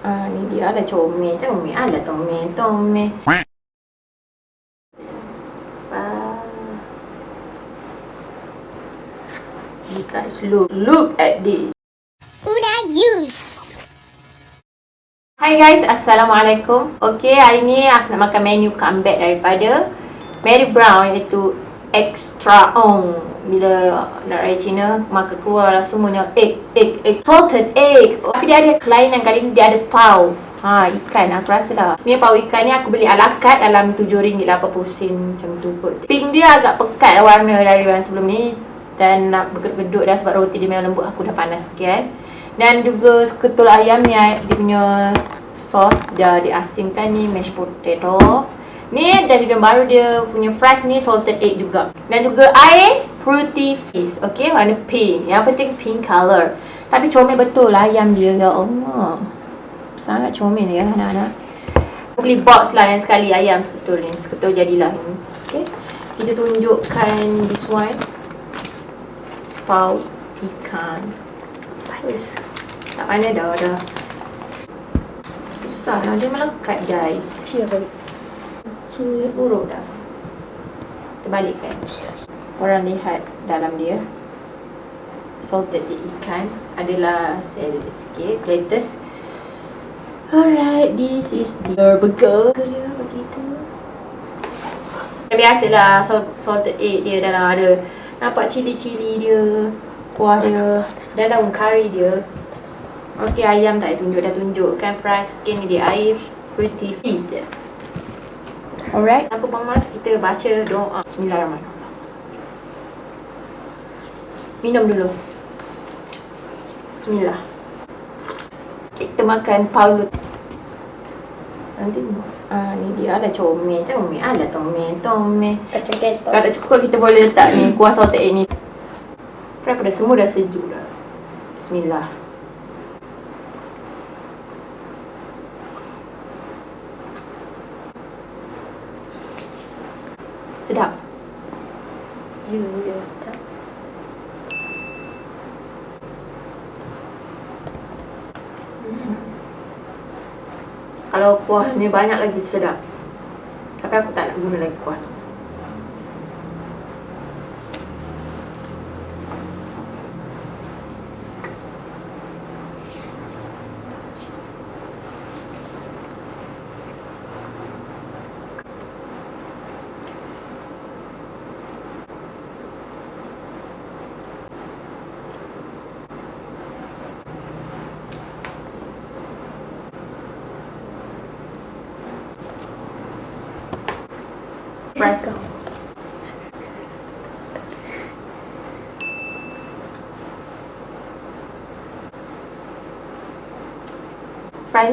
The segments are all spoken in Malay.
Ah, ni dia ada comel, comel. Ada tomel, tomel. Ah. You guys look, look at this. Una use. Hai guys, Assalamualaikum. Okay, hari ni aku nak makan menu comeback daripada Mary Brown iaitu extra on. Bila nak raya Cina, maka keluarlah semuanya egg, egg, egg, salted egg. Tapi dia ada kelainan kali ni dia ada pau. Ha, ikan aku rasa lah. Ni pau ikan ni aku beli ala carte dalam RM7.80 sen macam tu kot. Pink dia agak pekat warna dari yang sebelum ni. Dan nak berkedut-kedut dah sebab roti dia memang lembut aku dah panas sikit. Dan juga ketul ayam ni dia punya sos dah diasingkan ni mashed potato. Ni dan juga baru dia punya fries ni salted egg juga. Dan juga air fruity fish. Okay, warna pink. Yang penting pink color. Tapi comel betul lah ayam dia. Ya Allah. Sangat comel ya anak-anak. Beli box lah yang sekali ayam seketul ni. Seketul jadilah ini. Okay. Kita tunjukkan this one. Pau ikan. Bagus. Tak pandai dah dah. Susah lah. Dia melekat guys. Pure balik. Kecil buruk dah. Terbalik kan? Korang lihat dalam dia. Salted egg ikan adalah saya ada sikit lettuce. Alright, this is the burger dia begitu. Biasalah salt- salted egg dia dalam ada nampak cili-cili dia, kuah dia, dan daun kari dia. Okey, ayam tak tunjuk dah tunjukkan fries. Okey, ni dia air pretty fish. Alright, apa bang Mas kita baca doa. Bismillahirrahmanirrahim. Minum dulu. Bismillah. Kita makan Paulo. Nanti ah ni dia ada comel, comel, ada tomel, tomel. Kacang ketok. Kalau tak cukup kita boleh letak ni kuah egg ni. Fry pada semua dah sejuk dah. Bismillah. Sedap. You, you sedap. Kalau kuah ni banyak lagi sedap. Tapi aku tak nak guna lagi kuah tu. Fry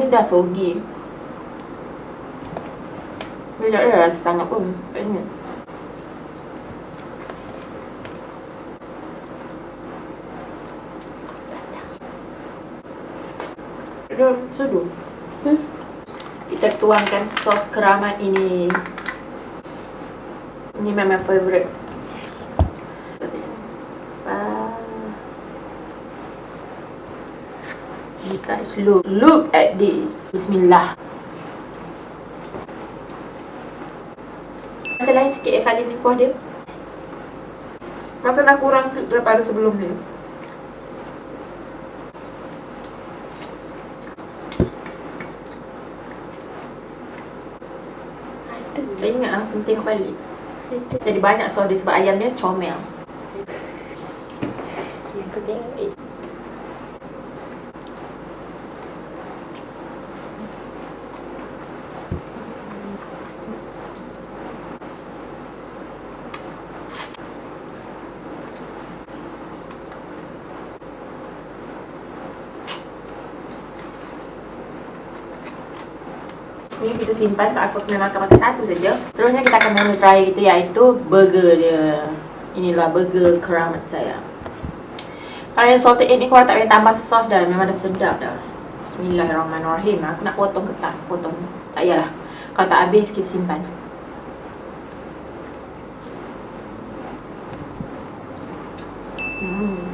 ni dah sogi. Dia tak ada rasa sangat pun. Kayaknya. Dia seduh. Hmm? Kita tuangkan sos keramat ini. Ini memang favourite. Ah. You guys look, look at this. Bismillah. Macam lain sikit ya kali ni kuah dia. Macam dah kurang daripada sebelum ni. Tak ingat ah, kena tengok balik. Jadi banyak sos dia sebab ayam dia comel. Yang penting Ni kita simpan sebab aku kena makan makan satu saja. Seterusnya kita akan mula try kita iaitu burger dia. Inilah burger keramat saya. Kalau yang salted egg ni korang tak payah tambah sos dah. Memang dah sedap dah. Bismillahirrahmanirrahim. Aku nak potong ketan. Potong. Tak payahlah. Kalau tak habis, kita simpan. Hmm.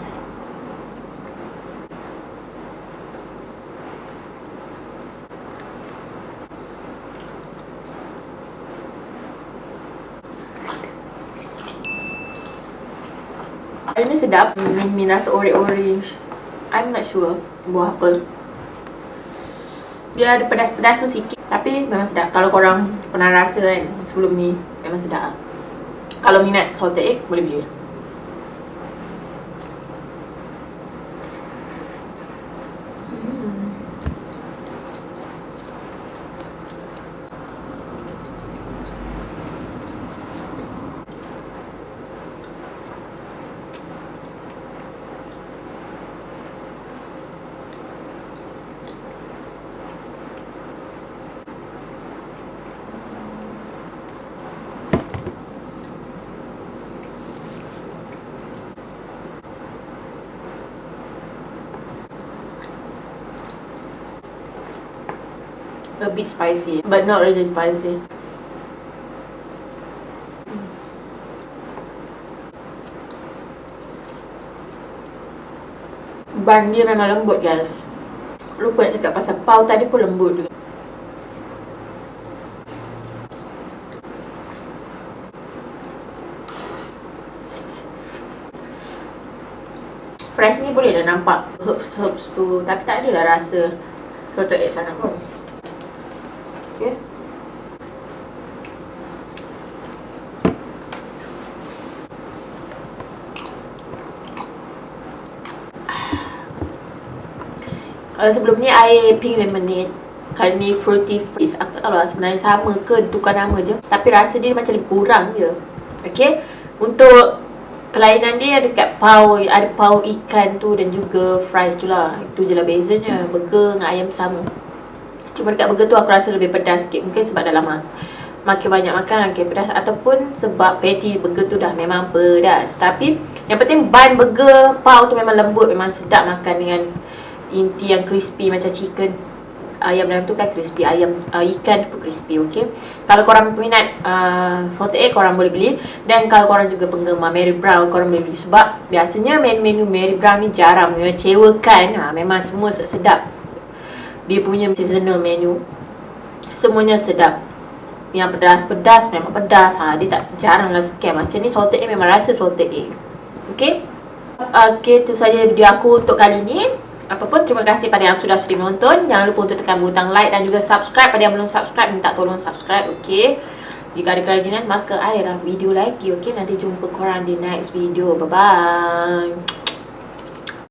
Ini sedap. Min, min rasa orange-orange. I'm not sure buah apa. Dia ada pedas-pedas tu sikit. Tapi memang sedap. Kalau korang pernah rasa kan sebelum ni, memang sedap. Kalau minat salted egg, boleh beli. A bit spicy, but not really spicy. Ban dia memang lembut guys. Lupa nak cakap pasal pau tadi pun lembut juga. Fresh ni boleh dah nampak herbs-herbs tu Tapi tak adalah rasa Cocok egg sangat pun Okay. Kalau sebelum ni air pink lemonade. Kali ni fruity freeze. Aku tak tahu lah sebenarnya sama ke tukar nama je. Tapi rasa dia macam lebih kurang je. Okay Untuk kelainan dia ada kat pau Ada pau ikan tu dan juga fries tu lah. Itu je lah bezanya. Burger dengan ayam sama Cuma dekat burger tu aku rasa lebih pedas sikit. Mungkin sebab dah lama Makin banyak makan makin pedas. Ataupun sebab patty burger tu dah memang pedas. Tapi yang penting bun burger pau tu memang lembut. Memang sedap makan dengan inti yang crispy macam chicken. Ayam dalam tu kan crispy. Ayam uh, ikan pun crispy okay? Kalau korang minat uh, salted egg korang boleh beli. Dan kalau korang juga penggemar Mary Brown korang boleh beli. Sebab biasanya menu-menu Mary Brown ni jarang. Mengecewakan ha, Memang semua sedap dia punya seasonal menu semuanya sedap. Yang pedas-pedas memang pedas. Ha, dia tak jarang lah scam. Macam ni salted egg memang rasa salted egg. Ok ok tu saja video aku untuk kali ni. Apapun terima kasih pada yang sudah sudi menonton. Jangan lupa untuk tekan butang like dan juga subscribe. Pada yang belum subscribe minta tolong subscribe ok jika ada kerajinan maka ada lah video lagi ok nanti jumpa korang di next video. Bye bye